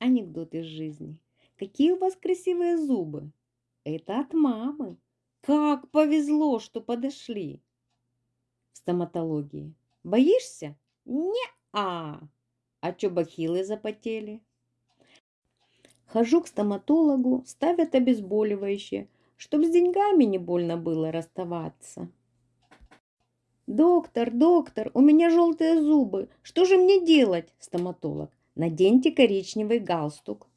Анекдот из жизни. Какие у вас красивые зубы. Это от мамы. Как повезло, что подошли. В стоматологии. Боишься? Не-а. А чё бахилы запотели? Хожу к стоматологу, ставят обезболивающее, чтоб с деньгами не больно было расставаться. Доктор, доктор, у меня желтые зубы. Что же мне делать? Стоматолог. Наденьте коричневый галстук.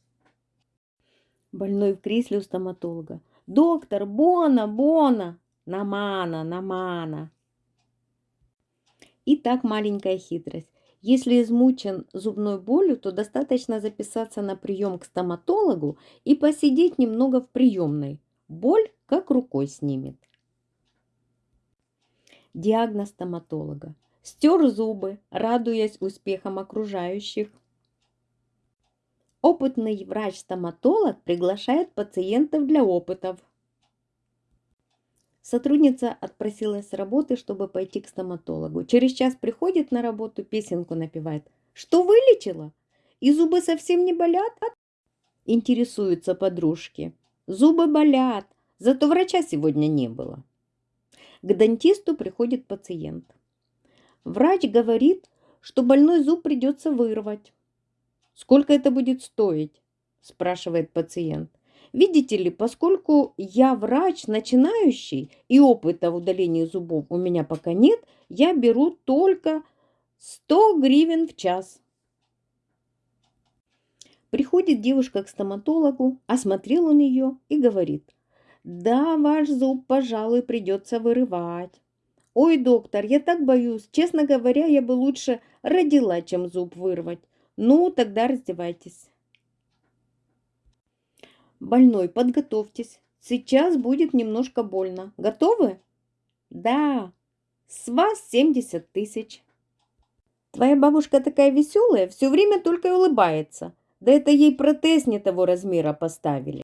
Больной в кресле у стоматолога. Доктор, бона, бона. Намана, намана. И так маленькая хитрость. Если измучен зубной болью, то достаточно записаться на прием к стоматологу и посидеть немного в приемной. Боль как рукой снимет. Диагноз стоматолога. Стер зубы, радуясь успехам окружающих. Опытный врач-стоматолог приглашает пациентов для опытов. Сотрудница отпросилась с работы, чтобы пойти к стоматологу. Через час приходит на работу, песенку напевает. Что вылечила? И зубы совсем не болят? Интересуются подружки. Зубы болят, зато врача сегодня не было. К дантисту приходит пациент. Врач говорит, что больной зуб придется вырвать. Сколько это будет стоить? Спрашивает пациент. Видите ли, поскольку я врач начинающий и опыта в удалении зубов у меня пока нет, я беру только 100 гривен в час. Приходит девушка к стоматологу, осмотрел он ее и говорит, да, ваш зуб, пожалуй, придется вырывать. Ой, доктор, я так боюсь. Честно говоря, я бы лучше родила, чем зуб вырвать. Ну, тогда раздевайтесь. Больной, подготовьтесь. Сейчас будет немножко больно. Готовы? Да. С вас 70 тысяч. Твоя бабушка такая веселая, все время только улыбается. Да это ей протез не того размера поставили.